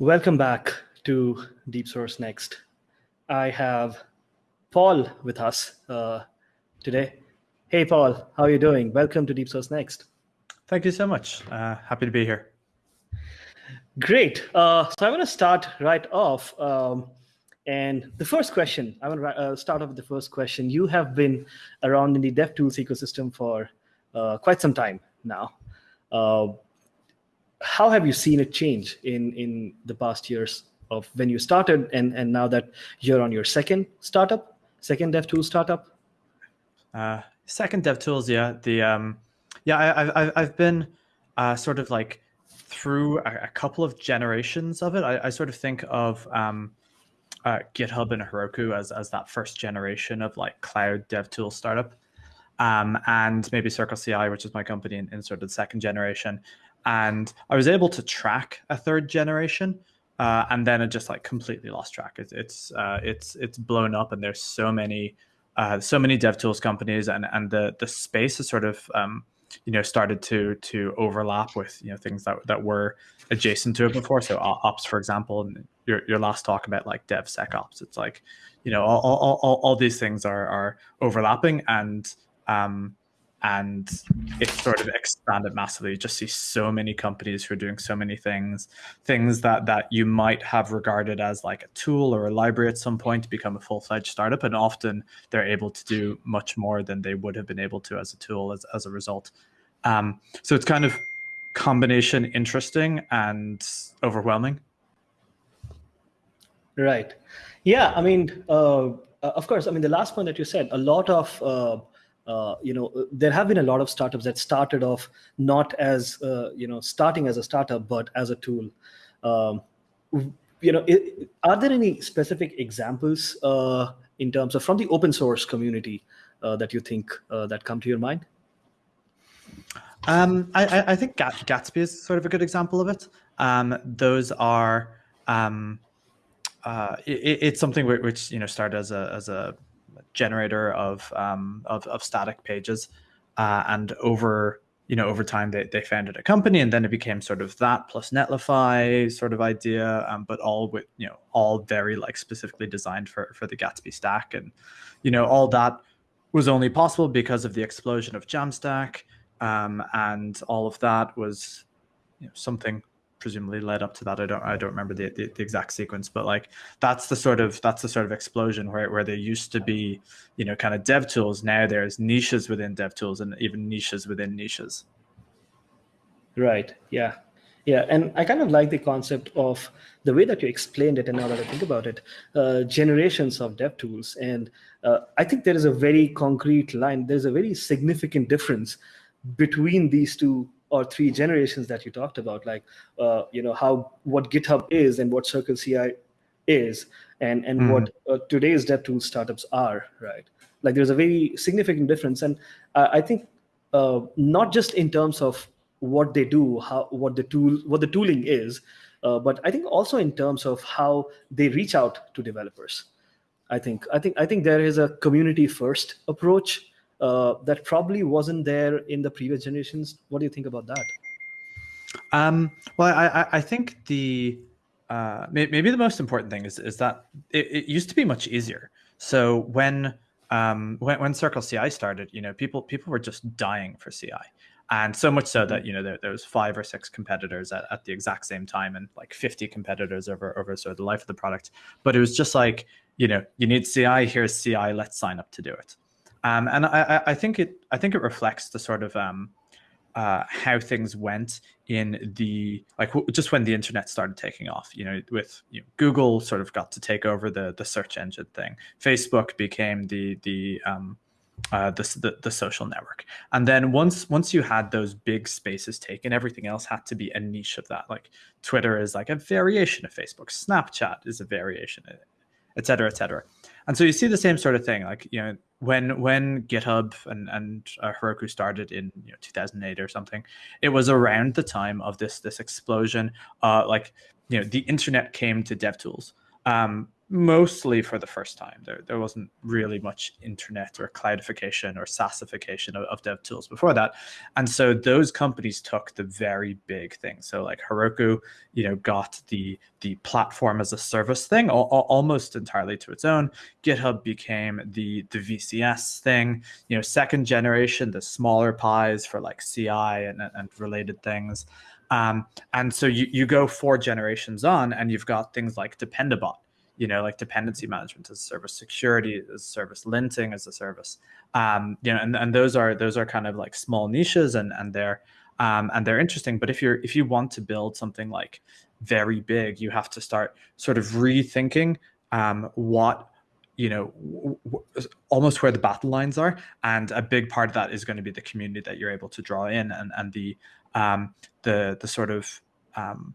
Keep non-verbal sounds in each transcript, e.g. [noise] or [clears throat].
Welcome back to Deep Source Next. I have Paul with us uh, today. Hey, Paul, how are you doing? Welcome to Deep Source Next. Thank you so much. Uh, happy to be here. Great. Uh, so I want to start right off. Um, and the first question, I want to uh, start off with the first question. You have been around in the DevTools ecosystem for uh, quite some time now. How have you seen it change in, in the past years of when you started and, and now that you're on your second startup, second dev DevTools startup? Uh, second DevTools, yeah. The um, yeah, I, I've I've been uh, sort of like through a, a, couple of generations of it. I, I sort of think of um, uh, GitHub and Heroku as as that first generation of like cloud dev DevTools startup, um, and maybe Circle CI, which is my company in, in sort of the second generation. And I was able to track a third generation. Uh, and then it just like completely lost track. It's it's uh, it's it's blown up, and there's so many uh, so many dev tools companies, and and the the space has sort of um, you know started to to overlap with you know things that that were adjacent to it before. So ops, for example, and your your last talk about like DevSecOps, it's like you know all all all, all these things are are overlapping, and um, and it sort of expanded massively. You just see so many companies who are doing so many things, things that that you might have regarded as like a tool or a library at some point to become a full-fledged startup, and often they're able to do much more than they would have been able to as a tool as, as a result. Um, so it's kind of combination interesting and overwhelming. Right. Yeah. I mean, uh, of course. I mean, the last point that you said, a lot of uh, uh, you know, uh, there have been a lot of startups that started off not as, uh, you know, starting as a startup, but as a tool. Um, you know, it, are there any specific examples uh, in terms of from the open source community uh, that you think that come to your mind? Um, I, I, think Gatsby is sort of a good example of it. Um, those are um, it, it's something which you know started as a as a generator of um, of, of static pages, uh, and over you know over time they, they founded a company, and then it became sort of that plus Netlify sort of idea, um, but all with you know all very like specifically designed for for the Gatsby stack, and you know all that was only possible because of the explosion of Jamstack, um, and all of that was you know, something presumably led up to that. I don't I don't remember the, the, the, exact sequence, but like that's the sort of that's the sort of explosion where where there used to be, you know, kind of dev tools. Now there's niches within dev tools and even niches within niches. Right. Yeah. Yeah, and I kind of like the concept of the way that you explained it, and now that I think about it, uh, generations of dev tools, and uh, I think there is a very concrete line. There's a very significant difference between these two or three generations that you talked about, like uh, you know how what GitHub is and what Circle CI is, and and mm. what uh, today's DevTools startups are, right? Like there's a very significant difference, and uh, I think uh, not just in terms of what they do, how what the tool what the tooling is, uh, but I think also in terms of how they reach out to developers. I think I think I think there is a community first approach uh, that probably wasn't there in the previous generations. What do you think about that? Um, well, I, I think the uh, maybe the most important thing is is that it, it used to be much easier. So when um, when when Circle CI started, you know, people people were just dying for CI, and so much so that mm-hmm. you know there, there was five or six competitors at, at the exact same time, and like fifty competitors over over sort of the life of the product. But it was just like you know, you need CI. Here's CI. Let's sign up to do it. Um, and I, I, think it I think it reflects the sort of um, uh, how things went in the like just when the internet started taking off. You know, with you know, Google sort of got to take over the the search engine thing. Facebook became the the um, uh, the, the, the social network. And then once once you had those big spaces taken, everything else had to be a niche of that. Like Twitter is like a variation of Facebook. Snapchat is a variation, et cetera, et cetera. And so you see the same sort of thing. Like you know, when when GitHub and and uh, Heroku started in you know 2008 or something, it was around the time of this this explosion. Uh, like you know, the internet came to DevTools. Um, mostly for the first time. There, there wasn't really much internet or cloudification or SaaSification of, of dev tools before that. And so those companies took the very big thing. So like Heroku, you know, got the the platform as a service thing al almost entirely to its own. GitHub became the the VCS thing. You know, second generation, the smaller pies for like CI and, and related things. Um, and so you, you go four generations on and you've got things like Dependabot, you know, like dependency management as a service, security as a service, linting as a service. Um, you know, and, and those are those are kind of like small niches and and they're um, and they're interesting. But if you're if you want to build something like very big, you have to start sort of rethinking um, what you know almost where the battle lines are and a big part of that is going to be the community that you're able to draw in and and the um the the sort of um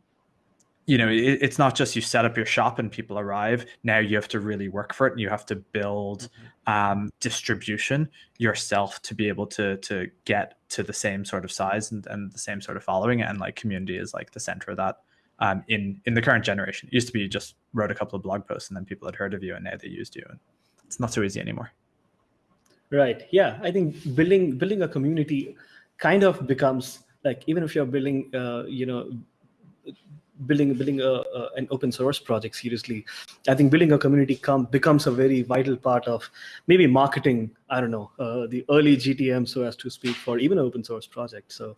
you know, it, it's not just you set up your shop and people arrive. Now you have to really work for it, and you have to build mm-hmm. um, distribution yourself to be able to to get to the same sort of size and, and the same sort of following. And like community is like the center of that. Um, in in the current generation, it used to be you just wrote a couple of blog posts and then people had heard of you, and now they used you, and it's not so easy anymore. Right. Yeah. I think building building a community kind of becomes like even if you're building, uh, you know building building a, a, an open source project seriously i think building a community come, becomes a very vital part of maybe marketing i don't know uh, the early gtm so as to speak for even an open source project so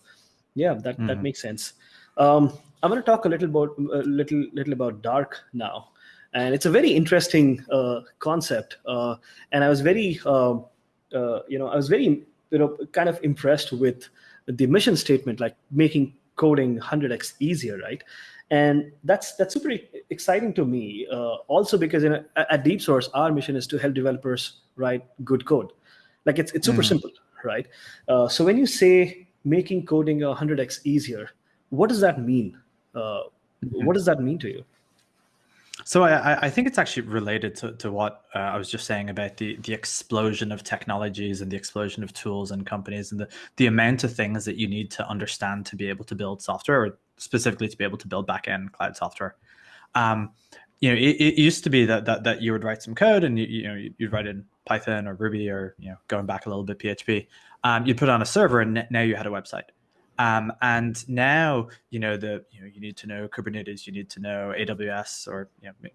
yeah that mm -hmm. that mm-hmm. makes sense um, i want to talk a little about a little little about dark now and it's a very interesting uh, concept uh, and i was very uh, uh, you know i was very you know kind of impressed with the mission statement like making coding 100x easier right? And that's that's super exciting to me uh, also because in a, at deep source our mission is to help developers write good code. Like it's, it's super mm. simple right? Uh, so when you say making coding 100x easier what does that mean? Uh, mm -hmm. what does that mean to you so I, I think it's actually related to, to what uh, I was just saying about the, the explosion of technologies and the explosion of tools and companies and the, the amount of things that you need to understand to be able to build software or specifically to be able to build backend cloud software. Um, you know, it, it, used to be that, that that you would write some code and you, you know you'd write in Python or Ruby or you know going back a little bit PHP. Um, you'd put on a server and now you had a website. Um, and now, you know, the you know, you need to know Kubernetes, you need to know AWS, or you know,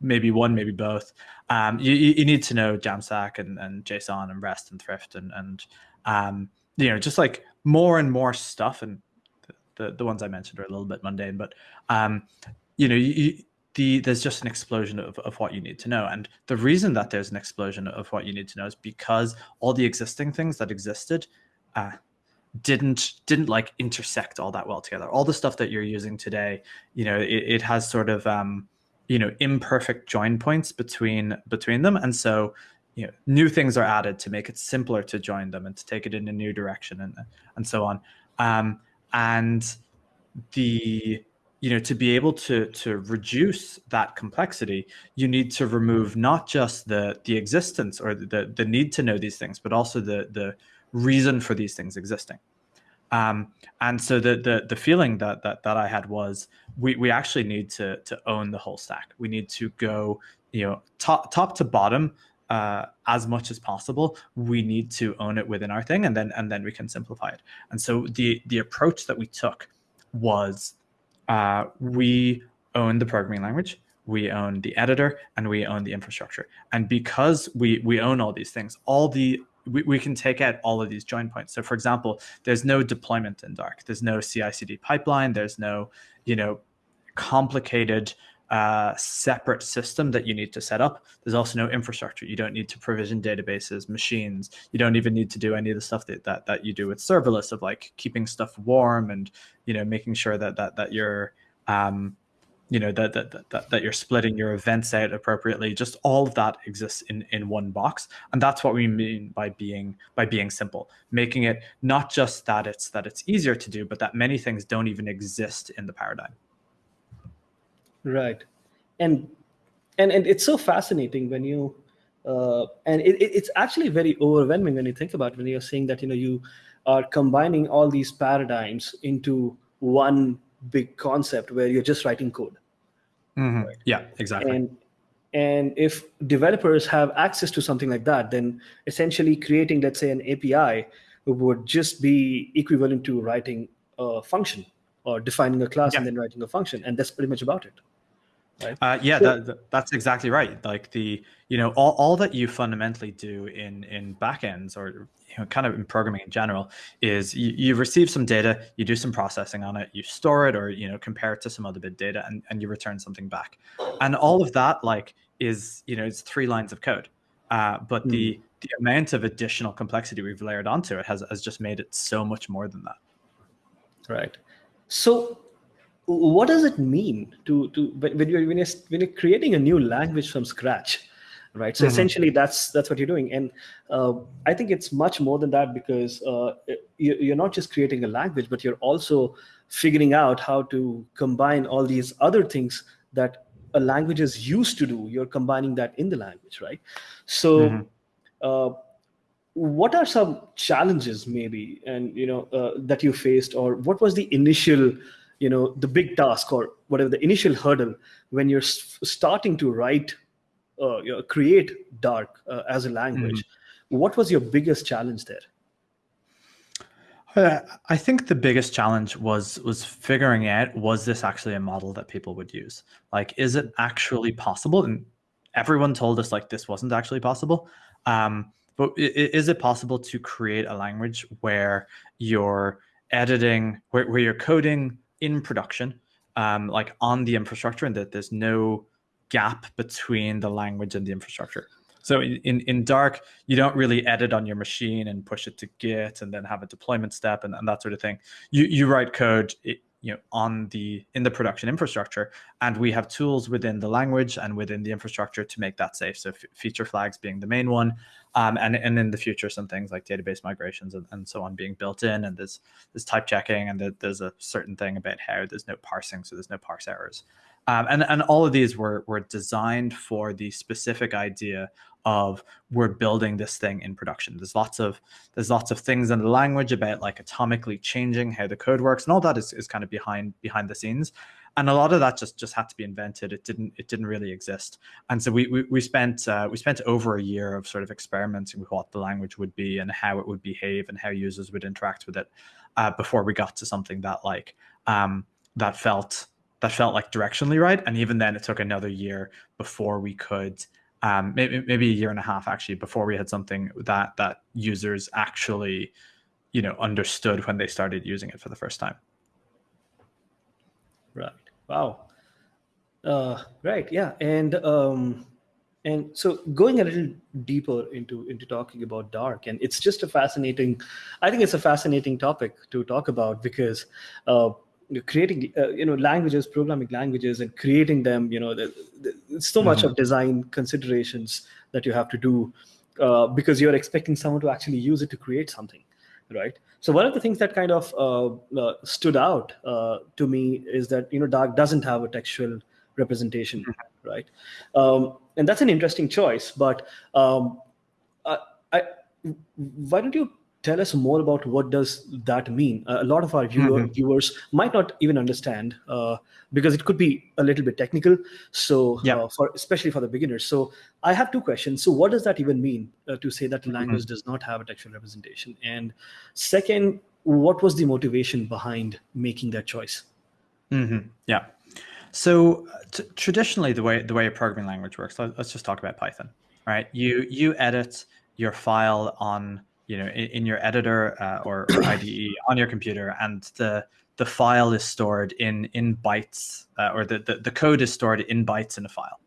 maybe one, maybe both. Um, you, you need to know Jamstack and, and JSON and REST and Thrift and and um, you know, just like more and more stuff. And the the ones I mentioned are a little bit mundane, but um, you know, you, the, there's just an explosion of, of what you need to know. And the reason that there's an explosion of what you need to know is because all the existing things that existed uh, didn't didn't like intersect all that well together. All the stuff that you're using today, you know, it, it has sort of um, you know imperfect join points between between them, and so you know new things are added to make it simpler to join them and to take it in a new direction and and so on. Um, and the you know to be able to to reduce that complexity you need to remove not just the the existence or the the need to know these things but also the the reason for these things existing. Um, and so the, the the feeling that that that I had was we we actually need to to own the whole stack. We need to go you know top top to bottom uh, as much as possible. We need to own it within our thing, and then and then we can simplify it. And so the the approach that we took was uh, we own the programming language we own the editor and we own the infrastructure and because we we own all these things all the we, we can take out all of these join points. So for example, there's no deployment in Dark. There's no CI/CD pipeline. There's no, you know, complicated uh, separate system that you need to set up. There's also no infrastructure. You don't need to provision databases, machines. You don't even need to do any of the stuff that that, that you do with serverless of like keeping stuff warm and you know making sure that that that you're um, you know that, that that that you're splitting your events out appropriately just all of that exists in in one box. And that's what we mean by being by being simple making it not just that it's that it's easier to do but that many things don't even exist in the paradigm. Right. And and and it's so fascinating when you uh, and it, it's actually very overwhelming when you think about it, when you're saying that you know you are combining all these paradigms into one big concept where you're just writing code. Mm -hmm. right? Yeah, exactly. And and if developers have access to something like that, then essentially creating, let's say, an API would just be equivalent to writing a function or defining a class yeah. and then writing a function, and that's pretty much about it. Right? Uh, yeah, so, that, that's exactly right. Like the you know all, all that you fundamentally do in in backends or you know kind of in programming in general is you, you receive some data, you do some processing on it, you store it or you know compare it to some other bit data, and and you return something back, and all of that like is you know it's three lines of code, uh, but mm. the the amount of additional complexity we've layered onto it has has just made it so much more than that. Right. So what does it mean to to when you're when you're, when you're creating a new language from scratch right so mm-hmm. essentially that's that's what you're doing and uh, i think it's much more than that because uh, you, are not just creating a language but you're also figuring out how to combine all these other things that a language is used to do you're combining that in the language right so mm-hmm. uh, what are some challenges maybe and you know uh, that you faced or what was the initial you know the big task or whatever the initial hurdle when you're starting to write uh, you know, create dark uh, as a language mm-hmm. what was your biggest challenge there uh, I think the biggest challenge was was figuring out was this actually a model that people would use? Like, is it actually possible? And everyone told us like this wasn't actually possible. Um, but is it possible to create a language where you're editing, where, where you're coding in production, um, like on the infrastructure, and that there's no gap between the language and the infrastructure. So in, in Dark, you don't really edit on your machine and push it to Git and then have a deployment step and, and that sort of thing. You you write code you know on the in the production infrastructure and we have tools within the language and within the infrastructure to make that safe so feature flags being the main one um, and, and in the future some things like database migrations and, and so on being built in and there's there's type checking and there's a certain thing about how there's no parsing so there's no parse errors um, and, and all of these were, were designed for the specific idea of we're building this thing in production. There's lots of there's lots of things in the language about like atomically changing how the code works, and all that is, is kind of behind behind the scenes. And a lot of that just just had to be invented. It didn't it didn't really exist. And so we we, we spent uh, we spent over a year of sort of experimenting with what the language would be and how it would behave and how users would interact with it uh, before we got to something that like um, that felt that felt like directionally right. And even then, it took another year before we could, um, maybe maybe a year and a half actually, before we had something that that users actually, you know, understood when they started using it for the first time. Wow. Uh, right. Yeah. And um, and so going a little deeper into into talking about dark, and it's just a fascinating. I think it's a fascinating topic to talk about because. Uh, creating uh, you know languages programming languages and creating them you know the, the, it's so much mm-hmm. of design considerations that you have to do uh, because you're expecting someone to actually use it to create something right so one of the things that kind of uh, uh stood out uh, to me is that you know dark doesn't have a textual representation mm-hmm. right um, and that's an interesting choice but um, I, I, why don't you tell us more about what does that mean a lot of our viewer, mm-hmm. viewers might not even understand uh, because it could be a little bit technical so yeah. uh, for especially for the beginners so i have two questions so what does that even mean uh, to say that the mm-hmm. language mm-hmm. does not have a textual representation and second what was the motivation behind making that choice mm-hmm. yeah so traditionally the way the way a programming language works let's just talk about python right you you edit your file on you know in, in your editor uh, or, or IDE on your computer, and the the file is stored in in bytes, uh, or the, the the code is stored in bytes in a file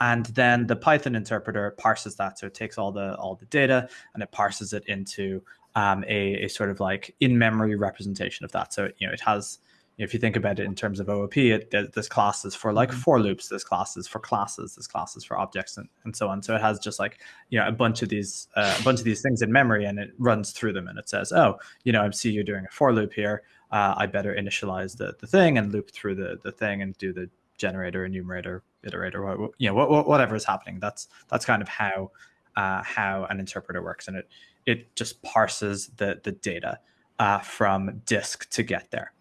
and then the Python interpreter parses that. So it takes all the all the data and it parses it into um, a, a, sort of like in-memory representation of that. So you know it has if you think about it in terms of OOP, it, class is for like mm-hmm. for loops, there's classes for classes, this class is for objects, and, and so on. So it has just like you know a bunch of these uh, a bunch of these things in memory, and it runs through them, and it says, oh, you know, I see you're doing a for loop here. Uh, I better initialize the the thing and loop through the the thing and do the generator, enumerator, iterator, you know, whatever is happening. That's that's kind of how uh, how an interpreter works, and it it just parses the the data uh, from disk to get there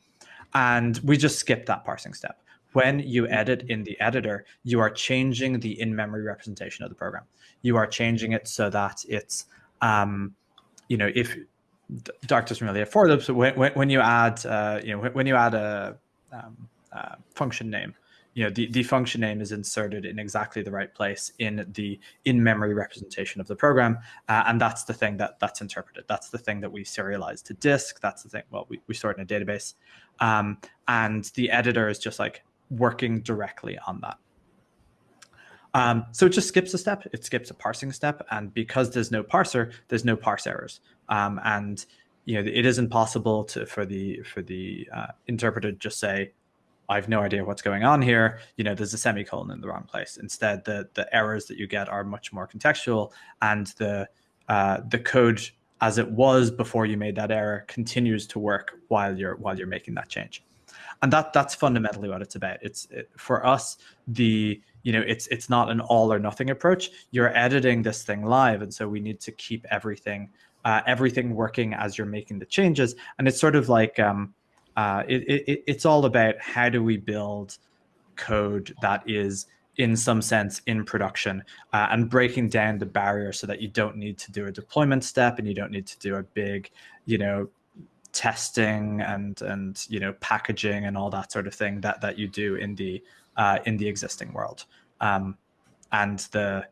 and we just skip that parsing step. when you edit in the editor, you are changing the in-memory representation of the program. You are changing it so that it's, um, you know, if really afford them, so when, when, you add, uh, you know, when, when you add a um, uh, function name, you know, the, the function name is inserted in exactly the right place in the in-memory representation of the program. Uh, and that's the thing that that's interpreted. That's the thing that we serialize to disk. That's the thing, well, we, we store it in a database. Um, and the editor is just like working directly on that. Um, so it just skips a step. It skips a parsing step. And because there's no parser, there's no parse errors. Um, and you know, it isn't possible to for the for the uh, interpreter to just say, I have no idea what's going on here. You know, there's a semicolon in the wrong place. Instead, the the errors that you get are much more contextual, and the uh, the code as it was before you made that error continues to work while you're while you're making that change, and that that's fundamentally what it's about. It's it, for us the you know it's it's not an all or nothing approach. You're editing this thing live, and so we need to keep everything uh, everything working as you're making the changes, and it's sort of like um, uh, it, it, it's all about how do we build code that is in some sense in production uh, and breaking down the barrier so that you don't need to do a deployment step and you don't need to do a big you know testing and and you know packaging and all that sort of thing that that you do in the uh, in the existing world. Um, and the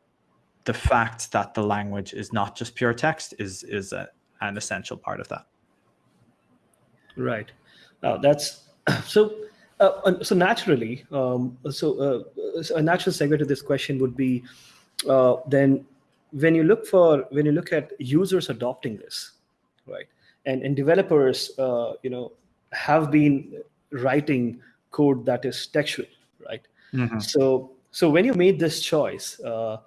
the fact that the language is not just pure text is is a, an essential part of that. Right uh, that's [clears throat] so. Uh, so naturally, um, so, uh, so, a natural segue to this question would be uh, then when you look for when you look at users adopting this, right? And and developers, uh, you know, have been writing code that is textual, right? Mm -hmm. So so when you made this choice, uh,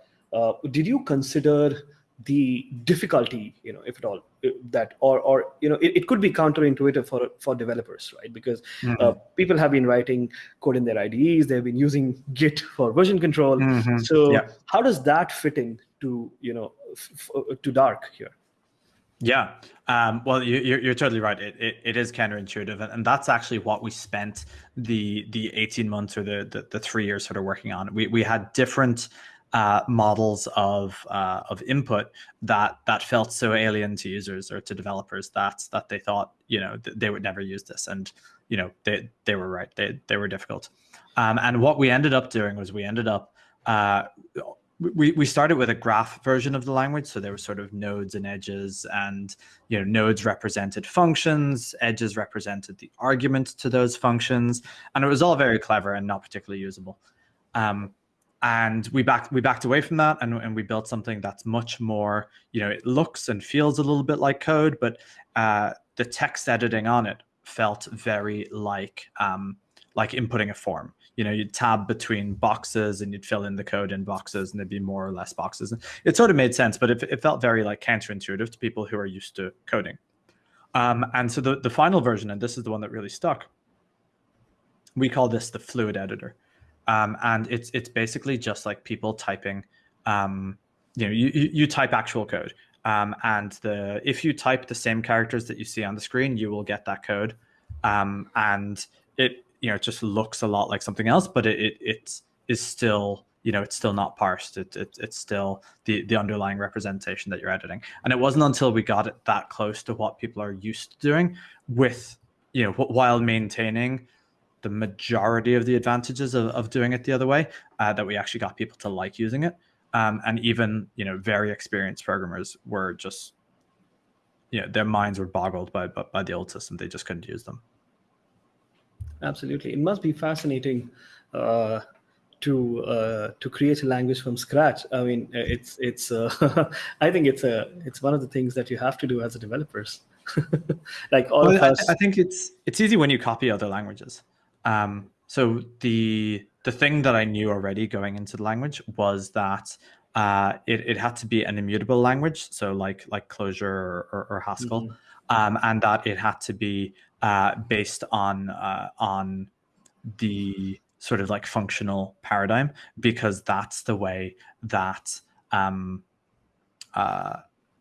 did you consider the difficulty, you know, if at all, uh, that or or you know, it, it could be counterintuitive for for developers, right? Because mm -hmm. uh, people have been writing code in their IDEs, they've been using Git for version control. Mm -hmm. So yeah. how does that fit in to you know uh, to Dark here? Yeah, um, well, you, you're, you're totally right. It, it, it is counterintuitive, and, and that's actually what we spent the the 18 months or the, the, the three years sort of working on. We we had different uh, models of uh, of input that that felt so alien to users or to developers that that they thought you know th they would never use this, and you know they they were right. They they were difficult. Um, and what we ended up doing was we ended up uh, we, we started with a graph version of the language. So there were sort of nodes and edges and, you know, nodes represented functions, edges represented the argument to those functions. And it was all very clever and not particularly usable. Um, and we backed we backed away from that and, and we built something that's much more you know it looks and feels a little bit like code but uh, the text editing on it felt very like um, like inputting a form. You know you'd tab between boxes and you'd fill in the code in boxes and there'd be more or less boxes. And it sort of made sense but it, it felt very like counterintuitive to people who are used to coding. Um, and so the, the final version and this is the one that really stuck we call this the fluid editor um, and it's it's basically just like people typing. Um, you know, you, you type actual code, um, and the if you type the same characters that you see on the screen, you will get that code, um, and it you know it just looks a lot like something else, but it it, it is still you know it's still not parsed. It, it it's still the the underlying representation that you're editing, and it wasn't until we got it that close to what people are used to doing with you know while maintaining the majority of the advantages of, of doing it the other way uh, that we actually got people to like using it. Um, and even, you know, very experienced programmers were just, you know, their minds were boggled by, by, by the old system. They just couldn't use them. Absolutely. It must be fascinating uh, to uh, to create a language from scratch. I mean, it's it's. Uh, [laughs] I think it's a it's one of the things that you have to do as a developers. [laughs] like all well, of us. I, I, think it's it's easy when you copy other languages. Um, so the the thing that I knew already going into the language was that uh, it, it had to be an immutable language, so like like Clojure or, or, or Haskell, mm -hmm. um, and that it had to be uh, based on uh, on the sort of like functional paradigm because that's the way that um, uh,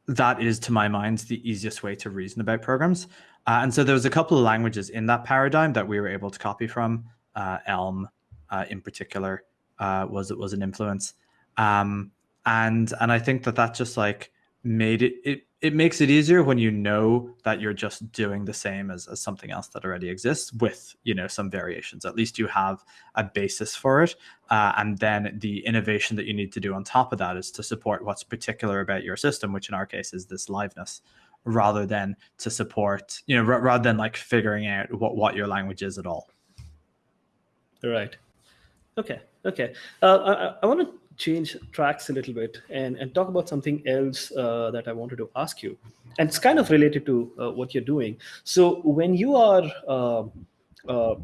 that is, to my mind, the easiest way to reason about programs. Uh, and so there was a couple of languages in that paradigm that we were able to copy from, uh, Elm, uh, in particular uh, was was an influence. Um, and and I think that that just like made it it it makes it easier when you know that you're just doing the same as, as something else that already exists with you know some variations. At least you have a basis for it. Uh, and then the innovation that you need to do on top of that is to support what's particular about your system which in our case is this liveness rather than to support you know rather than like figuring out what what your language is at all right okay okay uh, i, I want to change tracks a little bit and, and talk about something else uh, that I wanted to ask you. And it's kind of related to uh, what you're doing. So when you are uh, uh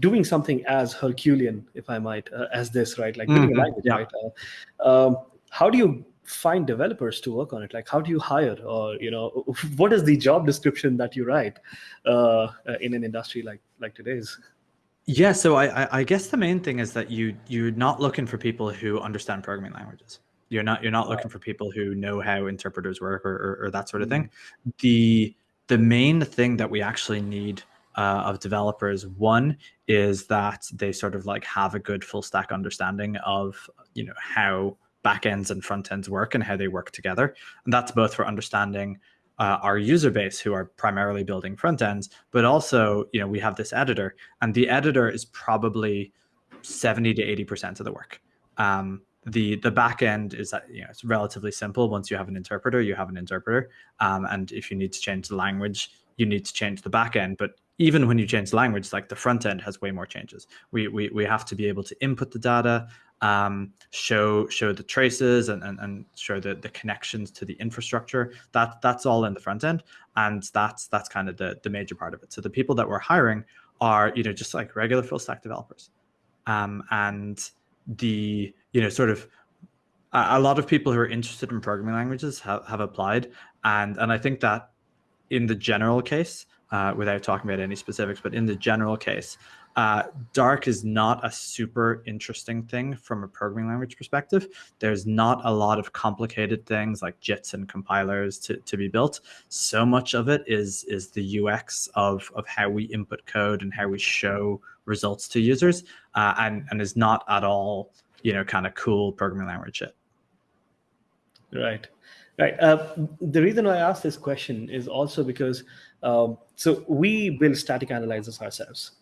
doing something as Herculean, if I might, uh, as this, right, like mm-hmm. a language, yeah. right? Uh, um, how do you find developers to work on it? Like, how do you hire, or you know, [laughs] what is the job description that you write in an industry like like today's? Yeah, so I, I guess the main thing is that you you're not looking for people who understand programming languages. You're not you're not looking for people who know how interpreters work or, or, or that sort of thing. Mm-hmm. The the main thing that we actually need uh, of developers one is that they sort of like have a good full stack understanding of you know how backends and front ends work and how they work together, and that's both for understanding uh, our user base who are primarily building front ends, but also, you know, we have this editor and the editor is probably 70 to 80% of the work. Um, the the back end is that you know it's relatively simple. Once you have an interpreter you have an interpreter. Um, and if you need to change the language you need to change the back end. But even when you change the language like the front end has way more changes. We we, we have to be able to input the data um, show show the traces and, and, and show the, the connections to the infrastructure. That that's all in the front end, and that's that's kind of the the major part of it. So the people that we're hiring are you know just like regular full stack developers, um, and the you know sort of a, a lot of people who are interested in programming languages have, have applied, and and I think that in the general case, uh, without talking about any specifics, but in the general case, uh, Dark is not a super interesting thing from a programming language perspective. There's not a lot of complicated things like JITs and compilers to, to be built. So much of it is is the UX of, of how we input code and how we show results to users, uh, and and is not at all you know kind of cool programming language shit. Right. Right. Uh, the reason I asked this question is also because um, so we build static analyzers ourselves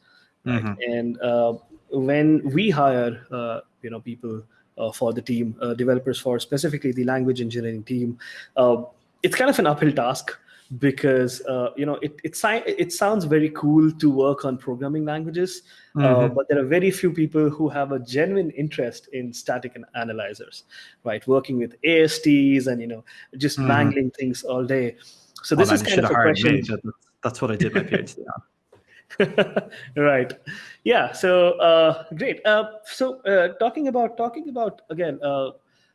right? Mm-hmm. And uh, when we hire, uh, you know, people uh, for the team, uh, developers for specifically the language engineering team, uh, it's kind of an uphill task because uh, you know it it, it sounds very cool to work on programming languages, mm-hmm. but there are very few people who have a genuine interest in static analyzers, right? Working with ASTs and you know just mm-hmm. mangling things all day. So this oh, is kind of a question. That's what I did my PhD on. [laughs] [laughs] right. Yeah so uh, great. Uh, so uh, talking about talking about again uh,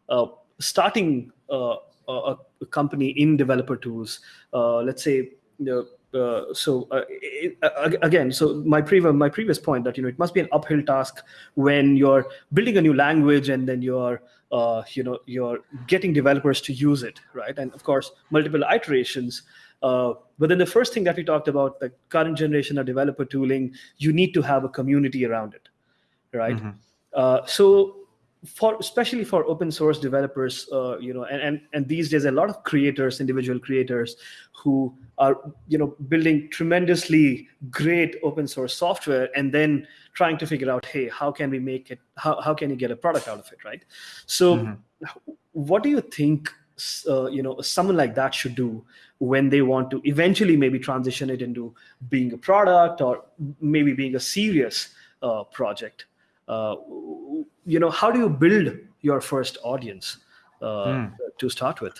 uh, starting uh, a, company in developer tools let's say you know, so it, again so my previous my previous point that you know it must be an uphill task when you're building a new language and then you're you know you're getting developers to use it right? And of course multiple iterations uh, but then the first thing that we talked about, the current generation of developer tooling, you need to have a community around it, right? Mm-hmm. Uh, so for especially for open source developers, uh, you know, and, and and these days a lot of creators, individual creators, who are you know building tremendously great open source software, and then trying to figure out, hey, how can we make it? How how can you get a product out of it, right? So, mm-hmm. what do you think? Uh, you know, someone like that should do when they want to eventually maybe transition it into being a product or maybe being a serious uh, project. Uh, you know how do you build your first audience uh, mm. to start with?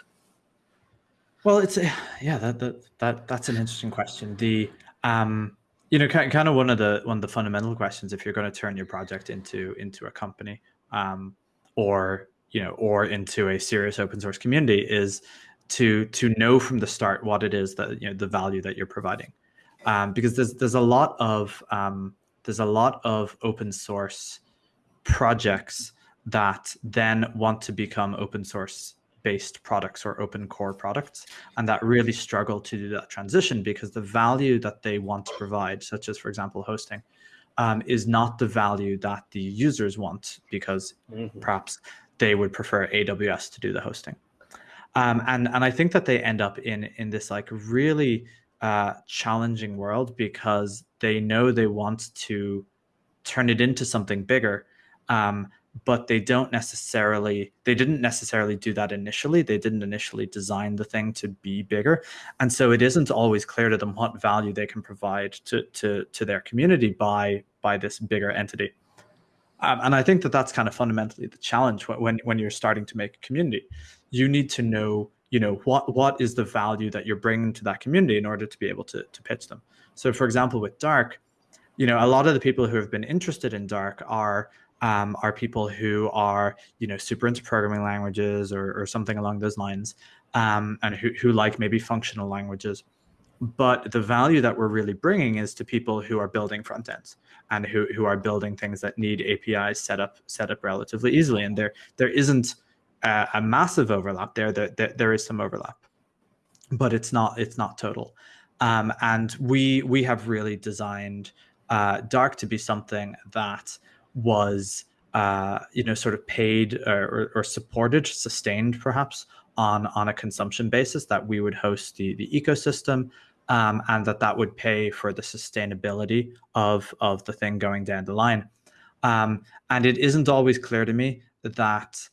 Well it's a, yeah that, that that that's an interesting question. The um you know kind of one of the one of the fundamental questions if you're going to turn your project into into a company um or you know or into a serious open source community is to to know from the start what it is that you know the value that you're providing um, because there's there's a lot of um, there's a lot of open source projects that then want to become open source based products or open core products and that really struggle to do that transition because the value that they want to provide such as for example hosting um, is not the value that the users want because mm-hmm. perhaps they would prefer AWS to do the hosting. Um, and and I think that they end up in in this like really uh, challenging world because they know they want to turn it into something bigger, um, but they don't necessarily they didn't necessarily do that initially. They didn't initially design the thing to be bigger. And so it isn't always clear to them what value they can provide to to to their community by by this bigger entity um, and i think that that's kind of fundamentally the challenge when when you're starting to make a community. You need to know you know what what is the value that you're bringing to that community in order to be able to to pitch them. So for example with dark you know a lot of the people who have been interested in dark are um, are people who are you know super into programming languages or, or something along those lines um, and who, who like maybe functional languages but the value that we're really bringing is to people who are building front ends and who, who are building things that need apis set up set up relatively easily and there there isn't a, a massive overlap there. There, there there is some overlap but it's not it's not total um, and we we have really designed uh, dark to be something that was uh, you know sort of paid or, or, supported, sustained perhaps on on a consumption basis that we would host the the ecosystem. Um, and that that would pay for the sustainability of of the thing going down the line. Um, and it isn't always clear to me that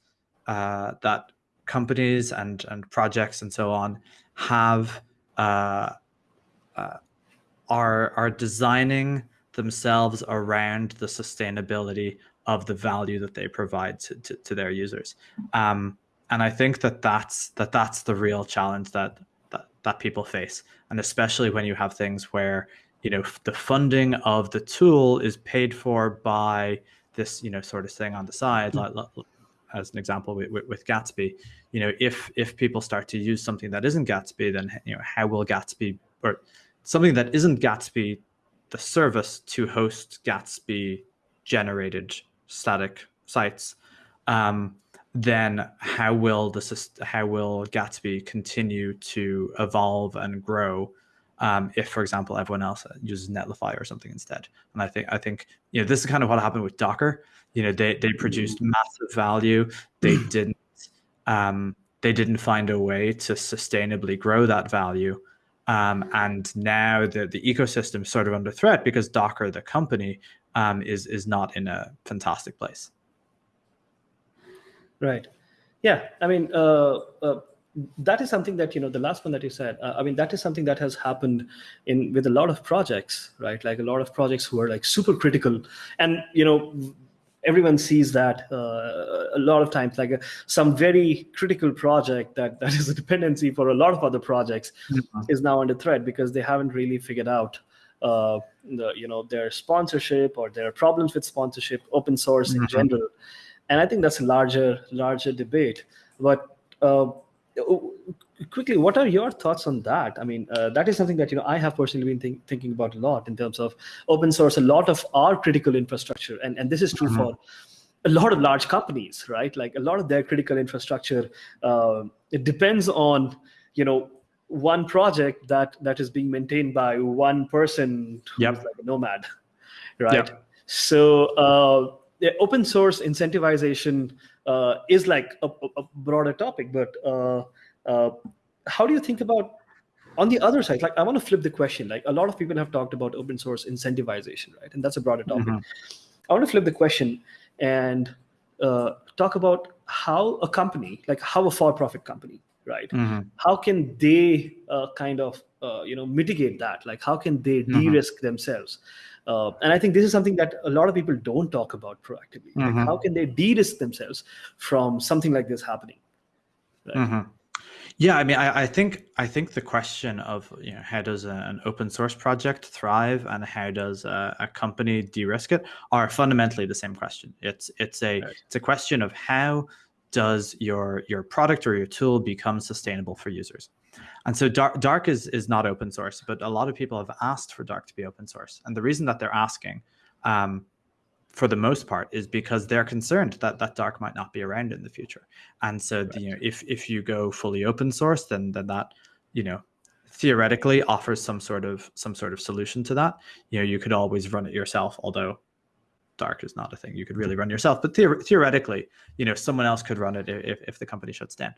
uh, that companies and and projects and so on have uh, uh, are are designing themselves around the sustainability of the value that they provide to, to, to their users. Um, and I think that that's that that's the real challenge that, that people face, and especially when you have things where you know the funding of the tool is paid for by this you know sort of thing on the side, mm-hmm. like, as an example with, with, with, Gatsby. You know, if if people start to use something that isn't Gatsby, then you know how will Gatsby or something that isn't Gatsby the service to host Gatsby generated static sites, um, then how will the how will Gatsby continue to evolve and grow? Um, if, for example, everyone else uses Netlify or something instead. And I think I think you know this is kind of what happened with Docker. You know, they they produced mm-hmm. massive value. They didn't um, they didn't find a way to sustainably grow that value. Um, and now the, the ecosystem is sort of under threat because Docker, the company, um, is is not in a fantastic place. Right. Yeah. I mean, uh, uh, that is something that you know the last one that you said. Uh, I mean, that is something that has happened in with a lot of projects, right? Like a lot of projects who are like super critical, and you know everyone sees that uh, a lot of times like a, some very critical project that [laughs] that is a dependency for a lot of other projects mm-hmm. is now under threat because they haven't really figured out uh, the, you know their sponsorship or their problems with sponsorship open source mm-hmm. in general and i think that's a larger larger debate but uh, quickly what are your thoughts on that i mean uh, that is something that you know i have personally been think, thinking about a lot in terms of open source a lot of our critical infrastructure and, and this is true mm-hmm. for a lot of large companies right like a lot of their critical infrastructure uh, it depends on you know one project that that is being maintained by one person who's yep. like a nomad [laughs] right yep. so uh, open source incentivization uh, is like a, a, broader topic, but uh, uh, how do you think about on the other side? Like, I want to flip the question. Like, a lot of people have talked about open source incentivization, right? And that's a broader topic. Mm-hmm. I want to flip the question and uh, talk about how a company, like how a for-profit company, right? Mm-hmm. How can they uh, kind of uh, you know mitigate that? Like, how can they mm-hmm. de-risk themselves? Uh, and I think this is something that a lot of people don't talk about proactively. Mm-hmm. Like how can they de-risk themselves from something like this happening? Right? Mm-hmm. Yeah, I mean, I, I, think I think the question of you know how does a, an open source project thrive and how does a, a, company de-risk it are fundamentally the same question. It's it's a right. it's a question of how does your your product or your tool become sustainable for users. And so Dark, Dark is, is not open source, but a lot of people have asked for Dark to be open source. And the reason that they're asking, um, for the most part, is because they're concerned that that Dark might not be around in the future. And so, right. the, you know, if if you go fully open source, then then that, you know, theoretically offers some sort of some sort of solution to that. You know, you could always run it yourself, although dark is not a thing you could really run yourself. But theor- theoretically, you know, someone else could run it if if the company shuts down.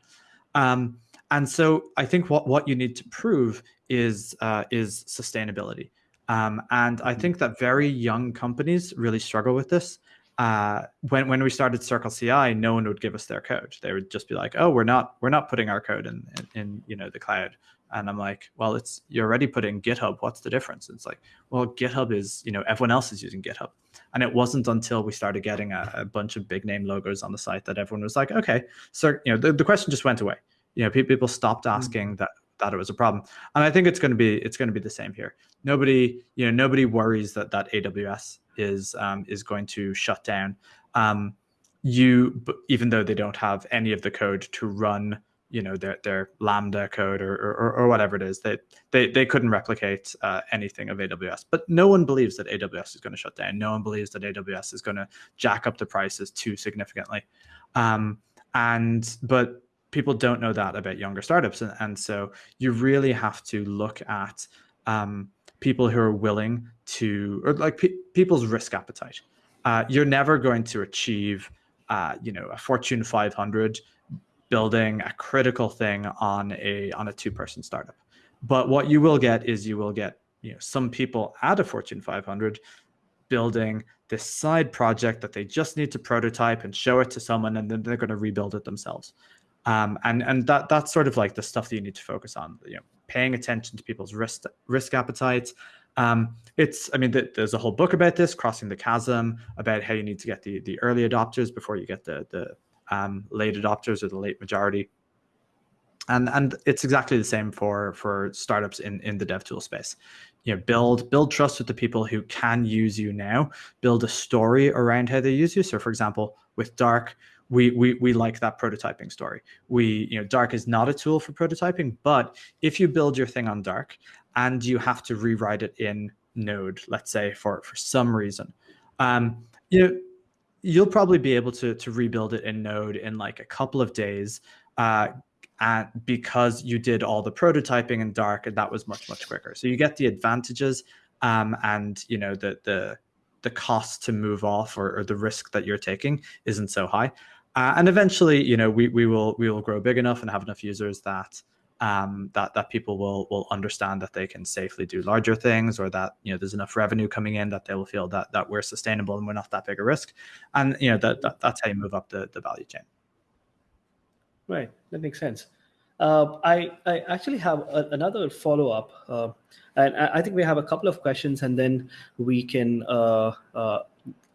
Um, and so I think what what you need to prove is uh, is sustainability. Um, and I think that very young companies really struggle with this. Uh, when when we started Circle CI, no one would give us their code. They would just be like, "Oh, we're not we're not putting our code in in, in you know the cloud." And I'm like, "Well, it's you're already put in GitHub. What's the difference?" It's like, "Well, GitHub is you know everyone else is using GitHub." And it wasn't until we started getting a, a bunch of big name logos on the site that everyone was like, "Okay, so you know the, the question just went away." You know, people stopped mm. asking mm-hmm. that that it was a problem. And I think it's going to be it's going to be the same here. Nobody, you know, nobody worries that that AWS is um, is going to shut down. Um, you, even though they don't have any of the code to run, you know, their their Lambda code or or, or whatever it is, they they they couldn't replicate uh, anything of AWS. But no one believes that AWS is going to shut down. No one believes that AWS is going to jack up the prices too significantly. Um, and but people don't know that about younger startups and, and so you really have to look at um, people who are willing to or like pe- people's risk appetite uh, you're never going to achieve uh, you know a fortune 500 building a critical thing on a on a two person startup but what you will get is you will get you know some people at a fortune 500 building this side project that they just need to prototype and show it to someone and then they're going to rebuild it themselves um, and and that that's sort of like the stuff that you need to focus on. You know, paying attention to people's risk risk appetites. Um, it's I mean, th- there's a whole book about this, crossing the chasm, about how you need to get the the early adopters before you get the the um, late adopters or the late majority. And and it's exactly the same for for startups in in the dev tool space. You know, build build trust with the people who can use you now. Build a story around how they use you. So, for example, with Dark, we, we we like that prototyping story. We you know Dark is not a tool for prototyping, but if you build your thing on Dark and you have to rewrite it in Node, let's say for for some reason, um, you know you'll probably be able to to rebuild it in Node in like a couple of days. Uh, and because you did all the prototyping in Dark, and that was much much quicker. So you get the advantages, um, and you know the the the cost to move off or, or, the risk that you're taking isn't so high. Uh, and eventually, you know, we, we will we will grow big enough and have enough users that um, that that people will will understand that they can safely do larger things, or that you know there's enough revenue coming in that they will feel that that we're sustainable and we're not that big a risk, and you know that, that that's how you move up the, the value chain. Right, that makes sense. Uh, I I actually have a, another follow up, uh, and I think we have a couple of questions, and then we can uh, uh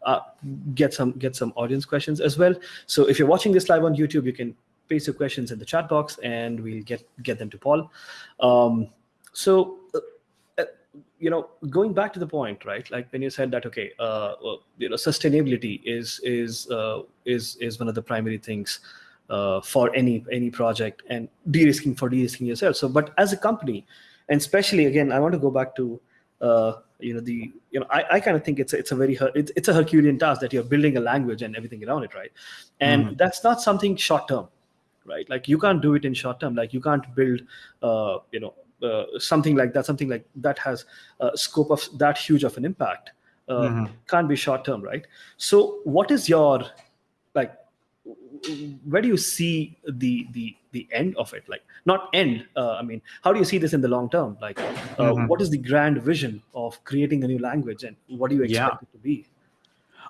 uh, get some get some audience questions as well. So if you're watching this live on YouTube, you can paste your questions in the chat box, and we'll get get them to Paul. Um, so uh, uh you know, going back to the point, right? Like when you said that, okay, uh, well, you know, sustainability is is uh, is is one of the primary things uh, for any any project, and de-risking for de-risking yourself. So, but as a company, and especially again, I want to go back to uh, you know the you know I, I kind of think it's a, it's a very it's, it's a Herculean task that you're building a language and everything around it, right? And mm-hmm. that's not something short term, right? Like you can't do it in short term. Like you can't build uh, you know uh, something like that, something like that has a scope of that huge of an impact. Uh, mm-hmm. Can't be short term, right? So what is your like where do you see the the the end of it like not end uh, i mean how do you see this in the long term like uh, mm-hmm. what is the grand vision of creating a new language and what do you expect yeah. it to be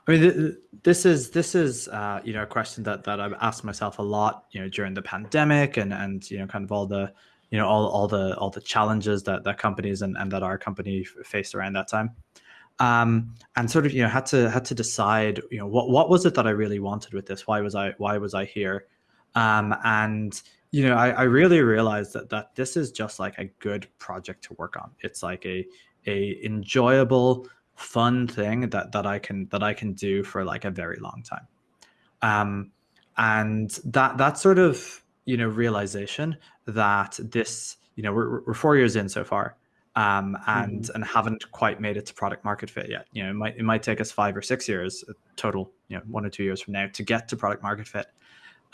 I mean, this is this is uh, you know a question that that I've asked myself a lot, you know, during the pandemic and and you know kind of all the you know all all the all the challenges that that companies and and that our company faced around that time um, and sort of you know had to had to decide you know what what was it that I really wanted with this? Why was I why was I here? Um, and you know I, I really realized that that this is just like a good project to work on. It's like a a enjoyable fun thing that that I can that I can do for like a very long time. Um, and that that sort of you know realization that this you know we're, we're four years in so far um, and mm-hmm. and haven't quite made it to product market fit yet. You know, it might it might take us five or six years uh, total, you know, one or two years from now to get to product market fit.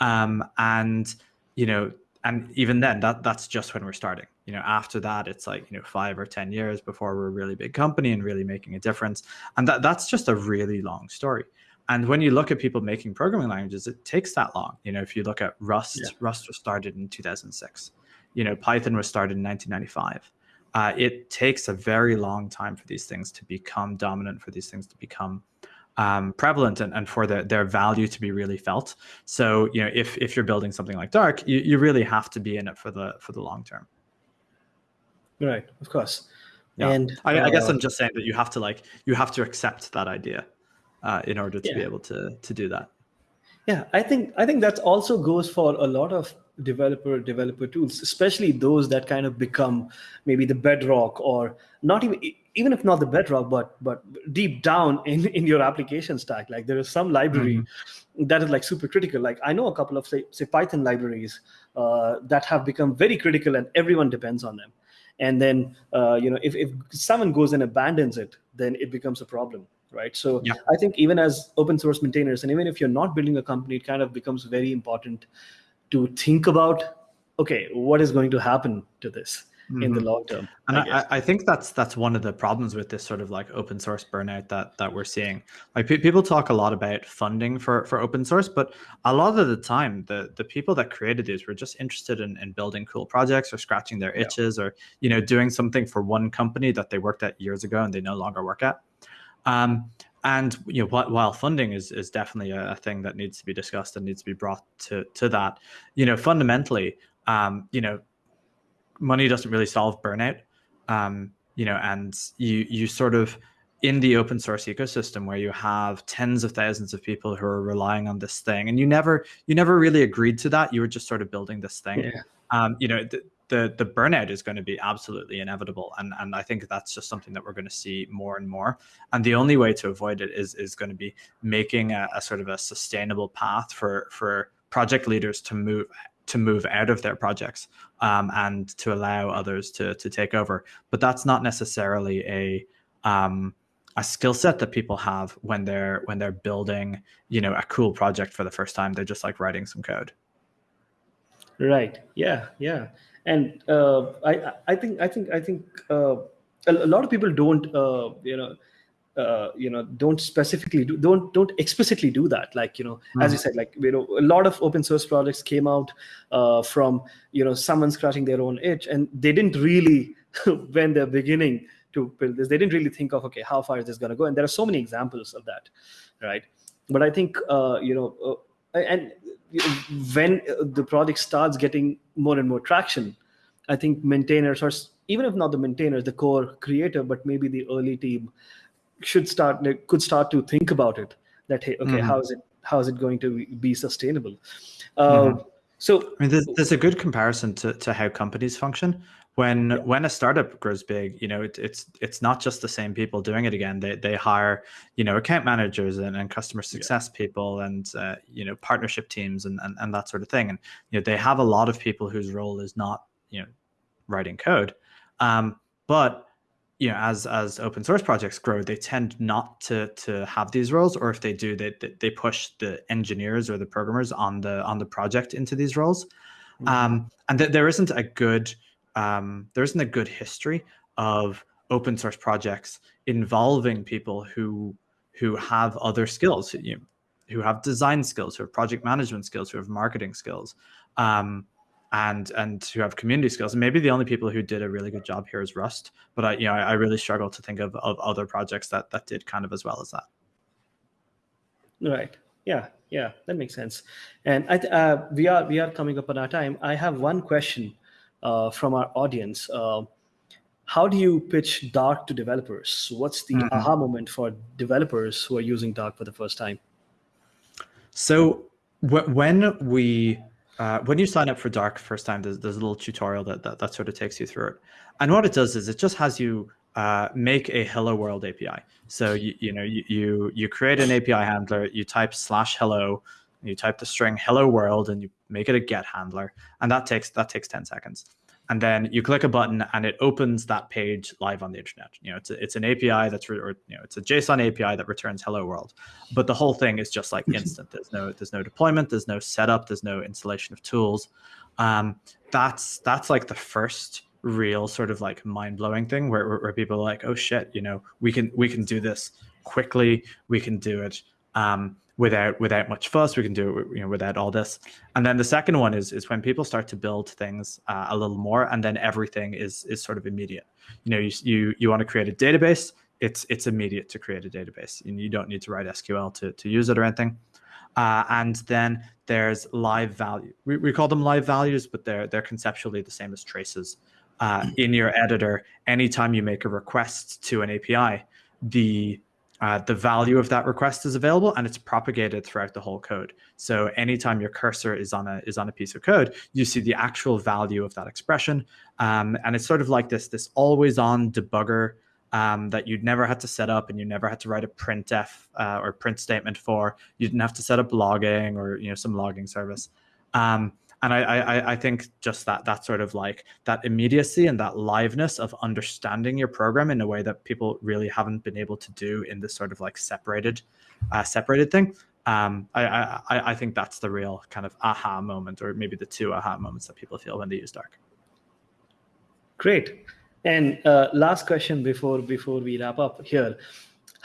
Um, and you know, and even then that that's just when we're starting. You know after that it's like you know five or ten years before we're a really big company and really making a difference. And that that's just a really long story. And when you look at people making programming languages it takes that long. You know if you look at rust yeah. rust was started in 2006 you know python was started in 1995 uh, it takes a very long time for these things to become dominant for these things to become um, prevalent and, and for the, their value to be really felt. So, you know, if, if you're building something like Dark, you, you really have to be in it for the, for the long term. Right. Of course. Yeah. And I, uh, I, guess uh, I'm just saying that you have to like, you have to accept that idea uh, in order to yeah. be able to, to do that. Yeah, I think I think that also goes for a lot of developer developer tools, especially those that kind of become maybe the bedrock or not even even if not the bedrock, but but deep down [laughs] in in your application stack. Like there is some library mm-hmm. that is like super critical. Like I know a couple of say, say Python libraries uh, that have become very critical, and everyone depends on them. And then uh, you know if if someone goes and abandons it, then it becomes a problem right? So yeah. I think even as open source maintainers, and even if you're not building a company, it kind of becomes very important to think about, okay, what is going to happen to this? Mm-hmm. in the mm-hmm. long term. And I, I, think that's that's one of the problems with this sort of like open source burnout that that we're seeing. Like pe- people talk a lot about funding for for open source, but a lot of the time, the the people that created these were just interested in, in building cool projects or scratching their itches yeah. or you know doing something for one company that they worked at years ago and they no longer work at. Um, and you know, while funding is is definitely a, thing that needs to be discussed and needs to be brought to to that, you know, fundamentally, um, you know, money doesn't really solve burnout. Um, you know, and you you sort of in the open source ecosystem where you have tens of thousands of people who are relying on this thing, and you never you never really agreed to that. You were just sort of building this thing. Yeah. Um, you know, th- the the burnout is going to be absolutely inevitable and and I think that's just something that we're going to see more and more and the only way to avoid it is is going to be making a, a sort of a sustainable path for for project leaders to move to move out of their projects um, and to allow others to to take over. But that's not necessarily a um, a skill set that people have when they're when they're building you know a cool project for the first time. They're just like writing some code. Right. Yeah yeah. And uh, I, I think I think I think uh, a, lot of people don't uh, you know uh, you know don't specifically do don't don't explicitly do that. Like you know mm. as you said like you know a lot of open source projects came out uh, from you know someone scratching their own itch and they didn't really [laughs] when they're beginning to build this they didn't really think of okay how far is this going to go? And there are so many examples of that right? But i think uh, you know and when the project starts getting more and more traction, I think maintainers, or even if not the maintainers, the core creator, but maybe the early team should start could start to think about it. That hey, okay, mm-hmm. how is it how is it going to be sustainable? Uh, mm-hmm. So I mean, there's, there's, a good comparison to, to how companies function when yeah. when a startup grows big you know it, it's it's not just the same people doing it again they they hire you know account managers and, and customer success yeah. people and uh, you know partnership teams and, and and that sort of thing and you know they have a lot of people whose role is not you know writing code um, but you know as as open source projects grow they tend not to to have these roles or if they do they they push the engineers or the programmers on the on the project into these roles mm-hmm. um, and th- there isn't a good um, there isn't a good history of open source projects involving people who who have other skills, you know, who have design skills, who have project management skills, who have marketing skills, um, and and who have community skills. And maybe the only people who did a really good job here is Rust, but I you know I, I really struggle to think of, of other projects that that did kind of as well as that. Right. Yeah. Yeah. That makes sense. And I uh, we are we are coming up on our time. I have one question uh, from our audience. Uh, how do you pitch Dark to developers? What's the mm-hmm. aha moment for developers who are using Dark for the first time? So when we uh, when you sign up for Dark first time, there's, there's a little tutorial that, that, that sort of takes you through it. And what it does is it just has you uh, make a Hello World API. So you you know you, you you create an API handler, you type slash hello, you type the string hello world, and you make it a get handler, and that takes that takes ten seconds. And then you click a button and it opens that page live on the internet. You know, it's a, it's an API that's re- or you know it's a JSON API that returns hello world, but the whole thing is just like [laughs] instant. There's no there's no deployment, there's no setup, there's no installation of tools. Um, that's that's like the first real sort of like mind blowing thing where, where, where people are like, oh shit, you know, we can we can do this quickly, we can do it. Um, without without much fuss. We can do it you know without all this. And then the second one is is when people start to build things uh, a little more, and then everything is is sort of immediate. You know, you you you want to create a database. It's it's immediate to create a database, and you don't need to write SQL to to use it or anything. Uh, and then there's live value. We, we call them live values, but they're they're conceptually the same as traces. Uh, in your editor, anytime you make a request to an API, the uh, the value of that request is available and it's propagated throughout the whole code. So anytime your cursor is on a is on a piece of code, you see the actual value of that expression, um, and it's sort of like this this always on debugger um, that you'd never had to set up and you never had to write a printf uh, or print statement for. You didn't have to set up logging or you know some logging service. Um, and I, I, I think just that that sort of like that immediacy and that liveness of understanding your program in a way that people really haven't been able to do in this sort of like separated uh, separated thing um, I, I I think that's the real kind of aha moment or maybe the two aha moments that people feel when they use dark. Great. And uh, last question before before we wrap up here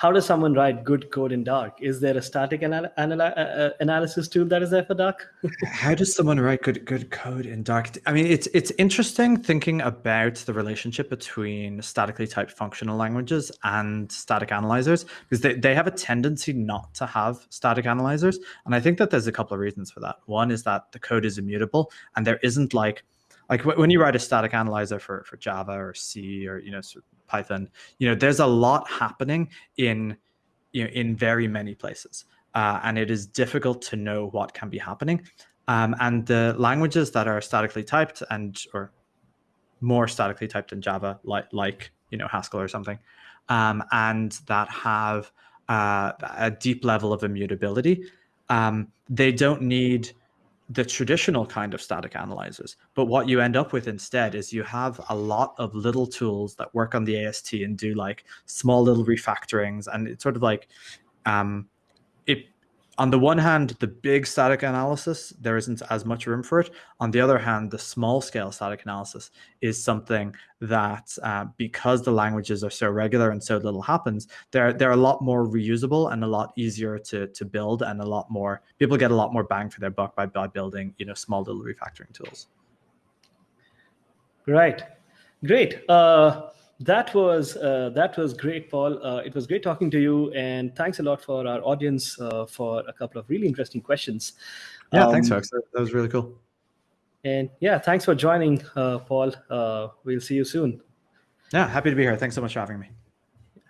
how does someone write good code in Dark? Is there a static anal- anal- uh, uh, analysis tool that is there for Dark? [laughs] how does someone write good good code in Dark? I mean, it's it's interesting thinking about the relationship between statically typed functional languages and static analyzers because they, they have a tendency not to have static analyzers, and I think that there's a couple of reasons for that. One is that the code is immutable, and there isn't like like when you write a static analyzer for for Java or C or you know Python, you know, there's a lot happening in, you know, in very many places. Uh, and it is difficult to know what can be happening. Um, and the languages that are statically typed and or more statically typed in Java, like like you know Haskell or something, um, and that have uh, a deep level of immutability, um, they don't need the traditional kind of static analyzers. But what you end up with instead is you have a lot of little tools that work on the AST and do like small little refactorings. And it's sort of like um, on the one hand, the big static analysis, there isn't as much room for it. On the other hand, the small scale static analysis is something that uh, because the languages are so regular and so little happens, they're, they're a lot more reusable and a lot easier to, to build and a lot more, people get a lot more bang for their buck by, by building, you know, small little refactoring tools. Right. Great. Uh, that was uh, that was great, Paul. Uh, it was great talking to you, and thanks a lot for our audience uh, for a couple of really interesting questions. Yeah, um, thanks, folks. That, that, was really cool. And yeah, thanks for joining, uh, Paul. Uh, we'll see you soon. Yeah, happy to be here. Thanks so much for having me.